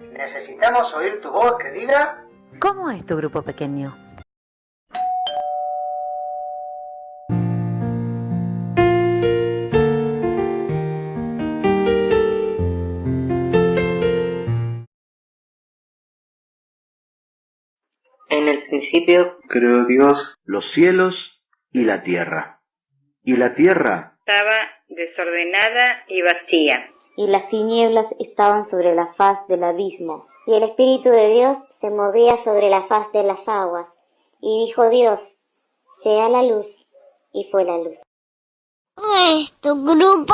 Necesitamos oír tu voz que diga... ¿Cómo es tu grupo pequeño? En el principio creó Dios los cielos y la tierra. Y la tierra estaba desordenada y vacía. Y las tinieblas estaban sobre la faz del abismo. Y el Espíritu de Dios se movía sobre la faz de las aguas. Y dijo Dios, sea la luz. Y fue la luz. es tu grupo?